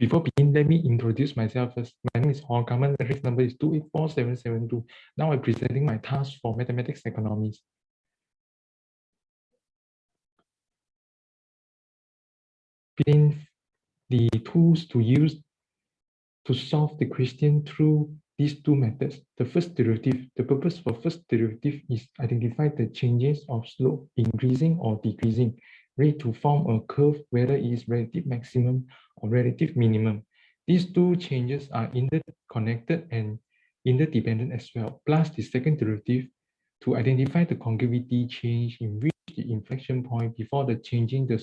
before begin, let me introduce myself first. My name is Hong Kaman. Reference number is 284772. Now I'm presenting my task for mathematics economics. Between the tools to use to solve the question through these two methods. The first derivative, the purpose for first derivative is identify the changes of slope increasing or decreasing to form a curve whether it is relative maximum or relative minimum. These two changes are interconnected and interdependent as well, plus the second derivative to identify the concavity change in which the inflection point before the changing the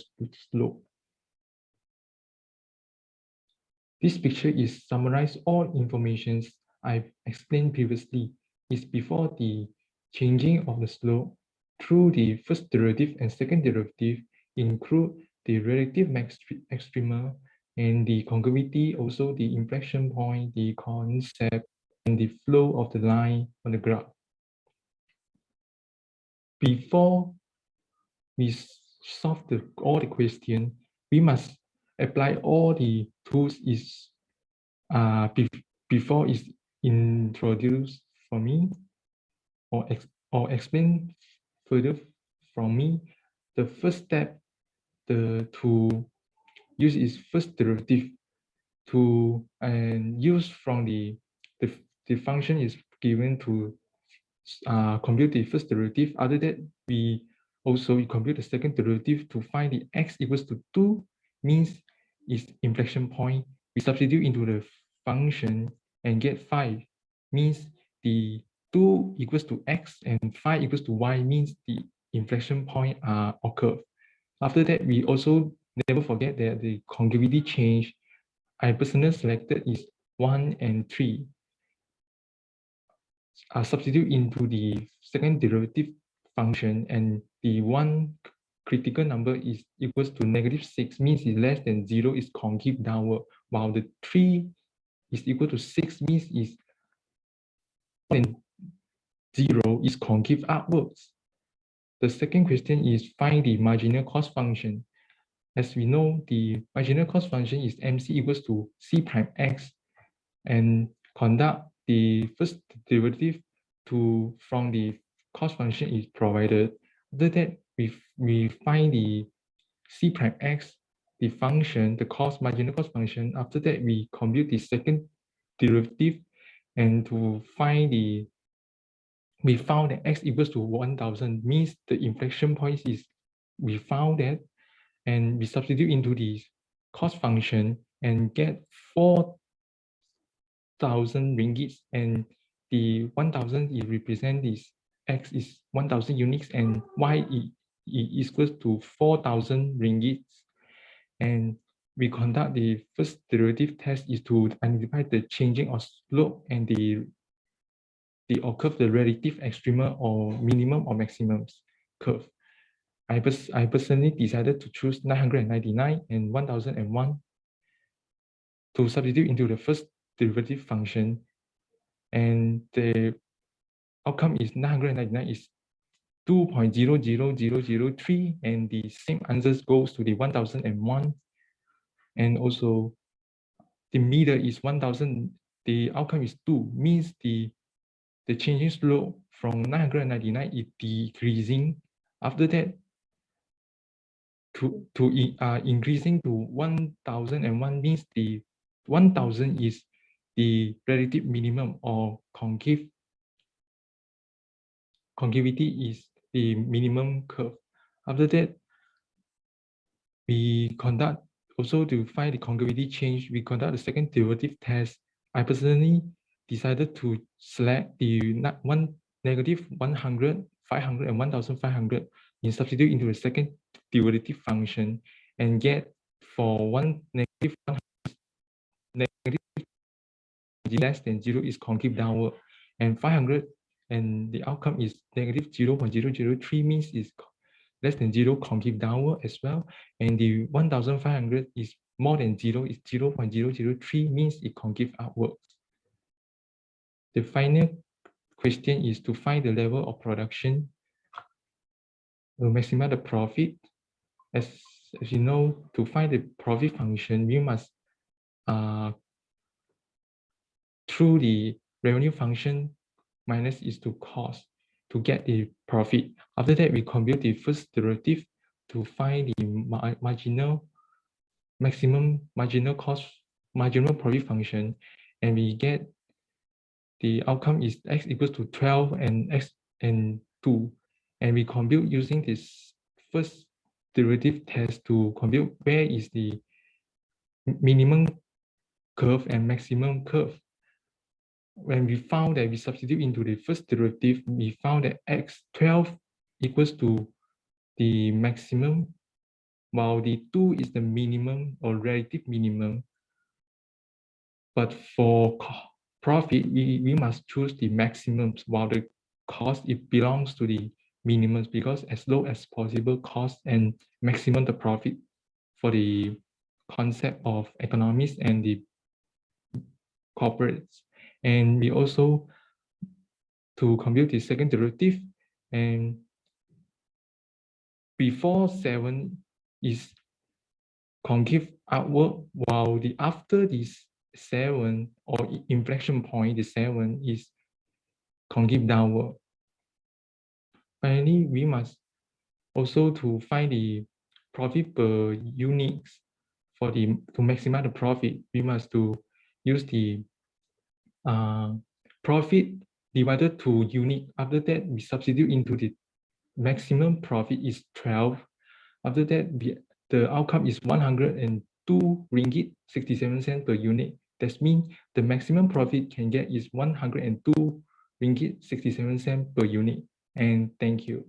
slope. This picture is summarize all informations I've explained previously is before the changing of the slope through the first derivative and second derivative include the relative max extrema and the concavity, also the inflection point, the concept, and the flow of the line on the graph. Before we solve the, all the question, we must apply all the tools is uh, be, before is introduced for me or, ex, or explain further from me. The first step the to use its first derivative to and use from the the, the function is given to uh, compute the first derivative. Other that we also we compute the second derivative to find the x equals to 2 means is inflection point. We substitute into the function and get 5 means the 2 equals to x and 5 equals to y means the inflection point are occur. After that, we also never forget that the concavity change I personally selected is 1 and 3. I substitute into the second derivative function and the one critical number is equals to negative 6 means is less than 0 is concave downward while the 3 is equal to 6 means is than 0 is concave upwards. The second question is find the marginal cost function. As we know, the marginal cost function is MC equals to C prime X and conduct the first derivative to from the cost function is provided. After that, we, we find the C prime X, the function, the cost marginal cost function. After that, we compute the second derivative and to find the we found that x equals to 1000 means the inflection point is we found that and we substitute into the cost function and get 4000 ringgits and the 1000 is represent this x is 1000 units and y is equals to 4000 ringgits. And we conduct the first derivative test is to identify the changing of slope and the the occur the relative extrema or minimum or maximum curve. I, pers I personally decided to choose 999 and 1001 to substitute into the first derivative function and the outcome is 999 is 2.00003 and the same answers goes to the 1001 and also the meter is 1000 the outcome is 2 means the the changing slope from 999 is decreasing after that to to uh, increasing to 1001 means the 1000 is the relative minimum or concave concavity is the minimum curve after that we conduct also to find the concavity change, we conduct the second derivative test. I personally decided to select the one negative 100, 500, and 1500 in substitute into the second derivative function and get for one negative 100, negative less than 0 is concave downward and 500 and the outcome is negative 0 0.003 means is less than 0 concave downward as well. And the 1500 is more than 0 is 0 0.003 means it concave upwards. The final question is to find the level of production to maximize the profit. As, as you know, to find the profit function, we must uh, through the revenue function minus is to cost to get the profit. After that, we compute the first derivative to find the mar marginal maximum marginal cost marginal profit function and we get the outcome is x equals to 12 and x and 2 and we compute using this first derivative test to compute where is the minimum curve and maximum curve. When we found that we substitute into the first derivative we found that x12 equals to the maximum while the 2 is the minimum or relative minimum. But for profit, we, we must choose the maximums while the cost, it belongs to the minimums because as low as possible cost and maximum the profit for the concept of economists and the corporates. And we also, to compute the second derivative, and before 7 is concave outward, while the after this seven or inflection point, the seven is concave downward. Finally, we must also to find the profit per units for the to maximize the profit, we must to use the uh, profit divided to unit. After that, we substitute into the maximum profit is 12. After that, the outcome is 102 ringgit 67 cents per unit. That means the maximum profit can get is 102 ringgit 67 cent per unit. And thank you.